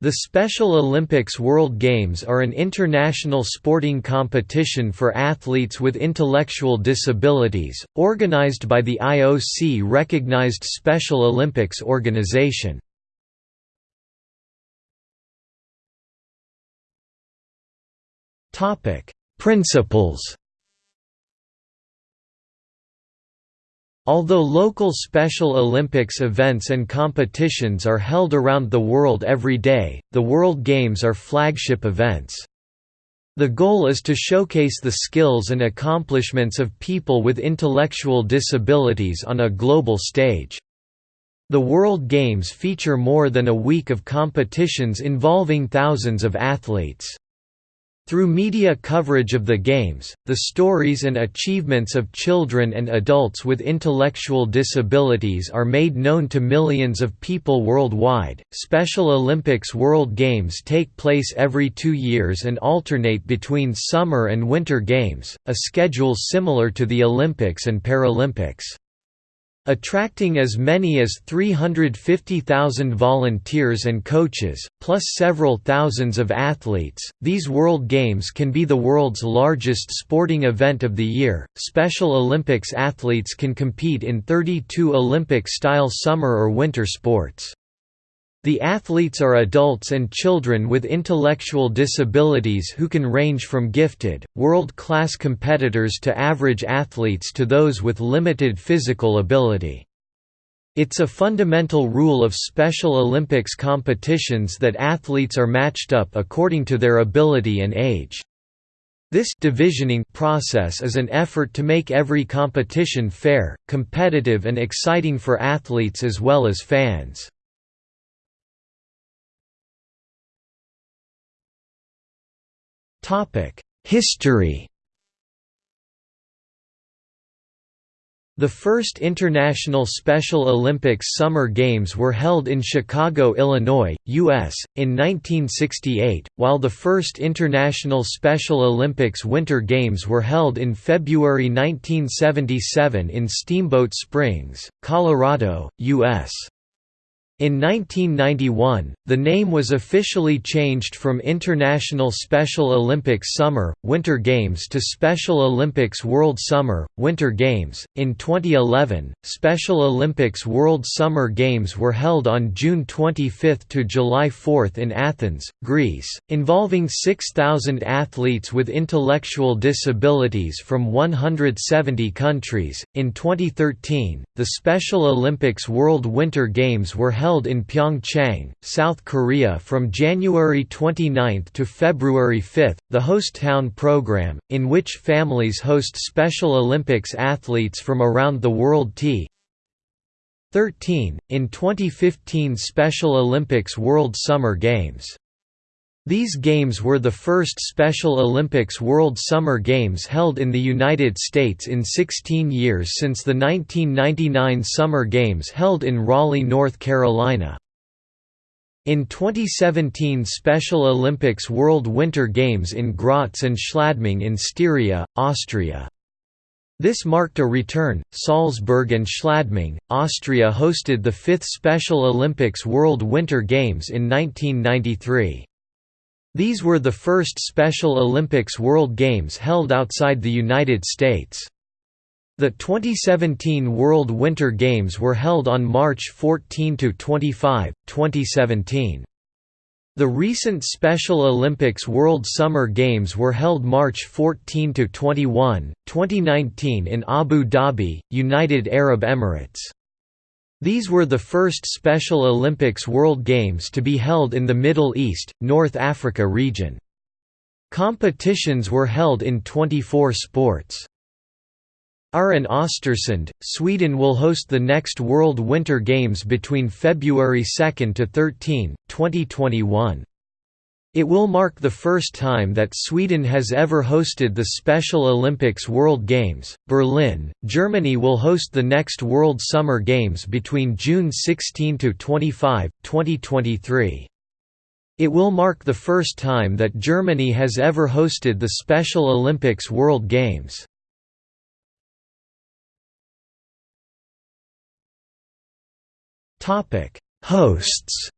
The Special Olympics World Games are an international sporting competition for athletes with intellectual disabilities, organized by the IOC-recognized Special Olympics organization. Principles Although local Special Olympics events and competitions are held around the world every day, the World Games are flagship events. The goal is to showcase the skills and accomplishments of people with intellectual disabilities on a global stage. The World Games feature more than a week of competitions involving thousands of athletes. Through media coverage of the Games, the stories and achievements of children and adults with intellectual disabilities are made known to millions of people worldwide. Special Olympics World Games take place every two years and alternate between Summer and Winter Games, a schedule similar to the Olympics and Paralympics. Attracting as many as 350,000 volunteers and coaches, plus several thousands of athletes, these World Games can be the world's largest sporting event of the year. Special Olympics athletes can compete in 32 Olympic style summer or winter sports. The athletes are adults and children with intellectual disabilities who can range from gifted, world-class competitors to average athletes to those with limited physical ability. It's a fundamental rule of Special Olympics competitions that athletes are matched up according to their ability and age. This divisioning process is an effort to make every competition fair, competitive and exciting for athletes as well as fans. History The first International Special Olympics Summer Games were held in Chicago, Illinois, U.S., in 1968, while the first International Special Olympics Winter Games were held in February 1977 in Steamboat Springs, Colorado, U.S. In 1991, the name was officially changed from International Special Olympics Summer, Winter Games to Special Olympics World Summer, Winter Games. In 2011, Special Olympics World Summer Games were held on June 25 to July 4 in Athens, Greece, involving 6,000 athletes with intellectual disabilities from 170 countries. In 2013, the Special Olympics World Winter Games were held held in Pyeongchang, South Korea from January 29 to February 5. The Host Town program, in which families host Special Olympics athletes from around the world t 13, in 2015 Special Olympics World Summer Games. These Games were the first Special Olympics World Summer Games held in the United States in 16 years since the 1999 Summer Games held in Raleigh, North Carolina. In 2017 Special Olympics World Winter Games in Graz and Schladming in Styria, Austria. This marked a return. Salzburg and Schladming, Austria hosted the fifth Special Olympics World Winter Games in 1993. These were the first Special Olympics World Games held outside the United States. The 2017 World Winter Games were held on March 14–25, 2017. The recent Special Olympics World Summer Games were held March 14–21, 2019 in Abu Dhabi, United Arab Emirates. These were the first Special Olympics World Games to be held in the Middle East, North Africa region. Competitions were held in 24 sports. Åre and Östersund, Sweden will host the next World Winter Games between February 2 to 13, 2021. It will mark the first time that Sweden has ever hosted the Special Olympics World Games. Berlin, Germany will host the next World Summer Games between June 16 to 25, 2023. It will mark the first time that Germany has ever hosted the Special Olympics World Games. Topic: Hosts